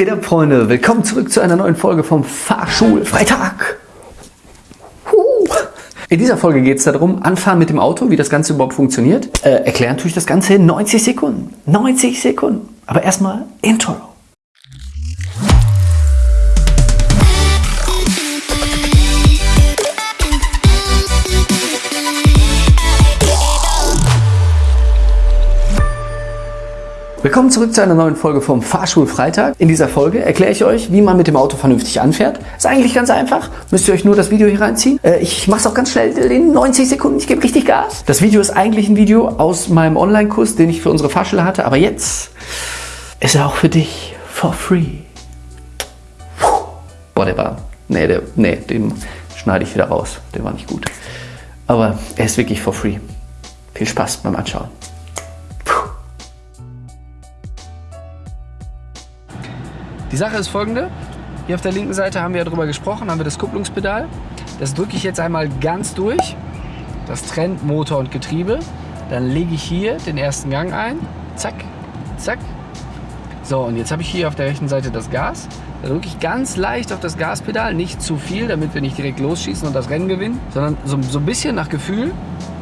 geht ab, Freunde? Willkommen zurück zu einer neuen Folge vom Fahrschulfreitag. In dieser Folge geht es darum, anfahren mit dem Auto, wie das Ganze überhaupt funktioniert. Äh, erklären tue ich das Ganze in 90 Sekunden. 90 Sekunden. Aber erstmal Intro. Willkommen zurück zu einer neuen Folge vom Fahrschulfreitag. In dieser Folge erkläre ich euch, wie man mit dem Auto vernünftig anfährt. Ist eigentlich ganz einfach. Müsst ihr euch nur das Video hier reinziehen. Äh, ich mache es auch ganz schnell in 90 Sekunden. Ich gebe richtig Gas. Das Video ist eigentlich ein Video aus meinem Online-Kurs, den ich für unsere Fahrschule hatte. Aber jetzt ist er auch für dich for free. Boah, der war... Nee, der, nee, den schneide ich wieder raus. Der war nicht gut. Aber er ist wirklich for free. Viel Spaß beim Anschauen. Die Sache ist folgende. Hier auf der linken Seite haben wir ja drüber gesprochen, haben wir das Kupplungspedal. Das drücke ich jetzt einmal ganz durch. Das trennt Motor und Getriebe. Dann lege ich hier den ersten Gang ein. Zack, zack. So, und jetzt habe ich hier auf der rechten Seite das Gas. Da drücke ich ganz leicht auf das Gaspedal, nicht zu viel, damit wir nicht direkt losschießen und das Rennen gewinnen, sondern so, so ein bisschen nach Gefühl.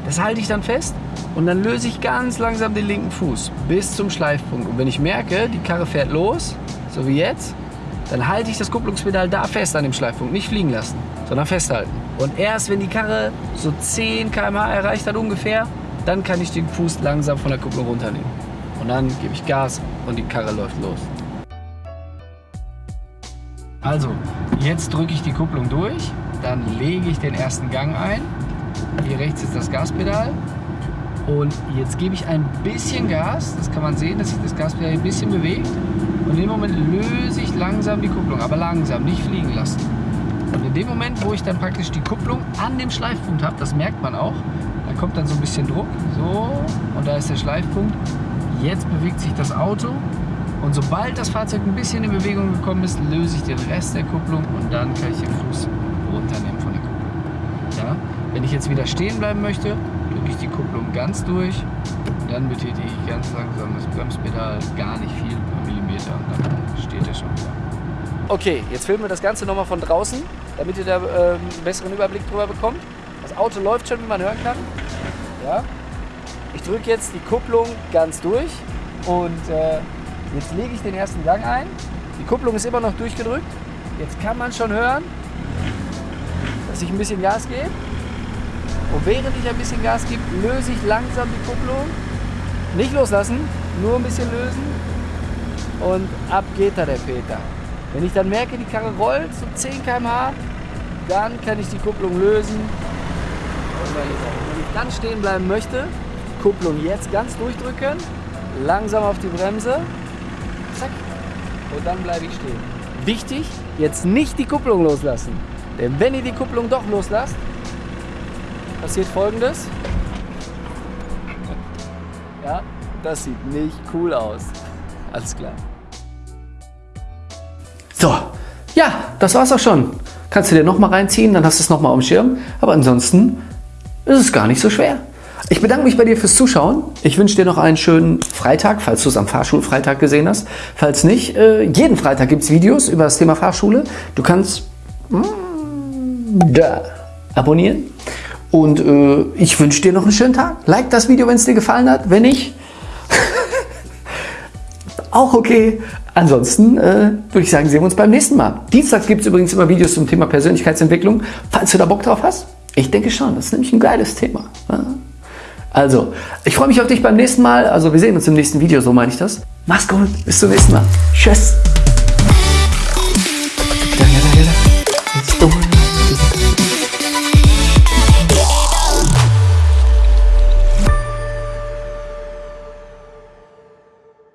Das halte ich dann fest und dann löse ich ganz langsam den linken Fuß bis zum Schleifpunkt. Und wenn ich merke, die Karre fährt los, so wie jetzt, dann halte ich das Kupplungspedal da fest an dem Schleifpunkt, nicht fliegen lassen, sondern festhalten. Und erst wenn die Karre so 10 km/h erreicht hat ungefähr, dann kann ich den Fuß langsam von der Kupplung runternehmen. Und dann gebe ich Gas und die Karre läuft los. Also, jetzt drücke ich die Kupplung durch, dann lege ich den ersten Gang ein. Hier rechts ist das Gaspedal. Und jetzt gebe ich ein bisschen Gas, das kann man sehen, dass sich das Gaspedal ein bisschen bewegt. Und in dem Moment löse ich langsam die Kupplung, aber langsam, nicht fliegen lassen. Und in dem Moment, wo ich dann praktisch die Kupplung an dem Schleifpunkt habe, das merkt man auch, da kommt dann so ein bisschen Druck, so, und da ist der Schleifpunkt. Jetzt bewegt sich das Auto und sobald das Fahrzeug ein bisschen in Bewegung gekommen ist, löse ich den Rest der Kupplung und dann kann ich den Fuß runternehmen von der Kupplung. Ja? Wenn ich jetzt wieder stehen bleiben möchte, drücke ich die Kupplung ganz durch, dann betätige ich ganz langsam das Bremspedal, gar nicht viel, Millimeter und dann steht er schon wieder. Okay, jetzt filmen wir das Ganze nochmal von draußen, damit ihr da äh, einen besseren Überblick drüber bekommt. Das Auto läuft schon, wie man hören kann. Ja. Ich drücke jetzt die Kupplung ganz durch und äh, jetzt lege ich den ersten Gang ein. Die Kupplung ist immer noch durchgedrückt. Jetzt kann man schon hören, dass ich ein bisschen Gas gebe. Und während ich ein bisschen Gas gebe, löse ich langsam die Kupplung. Nicht loslassen, nur ein bisschen lösen und ab geht da der Peter. Wenn ich dann merke, die Karre rollt so 10 km/h, dann kann ich die Kupplung lösen. Wenn ich dann stehen bleiben möchte, Kupplung jetzt ganz durchdrücken, langsam auf die Bremse, zack, und dann bleibe ich stehen. Wichtig, jetzt nicht die Kupplung loslassen. Denn wenn ihr die Kupplung doch loslasst, passiert folgendes. Ja, das sieht nicht cool aus. Alles klar. So, ja, das war's auch schon. Kannst du dir nochmal reinziehen, dann hast du es nochmal dem Schirm. Aber ansonsten ist es gar nicht so schwer. Ich bedanke mich bei dir fürs Zuschauen. Ich wünsche dir noch einen schönen Freitag, falls du es am Fahrschulfreitag gesehen hast. Falls nicht, äh, jeden Freitag gibt es Videos über das Thema Fahrschule. Du kannst mm, da abonnieren. Und äh, ich wünsche dir noch einen schönen Tag. Like das Video, wenn es dir gefallen hat. Wenn nicht, auch okay. Ansonsten äh, würde ich sagen, sehen wir uns beim nächsten Mal. Dienstags gibt es übrigens immer Videos zum Thema Persönlichkeitsentwicklung, falls du da Bock drauf hast. Ich denke schon, das ist nämlich ein geiles Thema. Also, ich freue mich auf dich beim nächsten Mal. Also wir sehen uns im nächsten Video, so meine ich das. Mach's gut, bis zum nächsten Mal. Tschüss.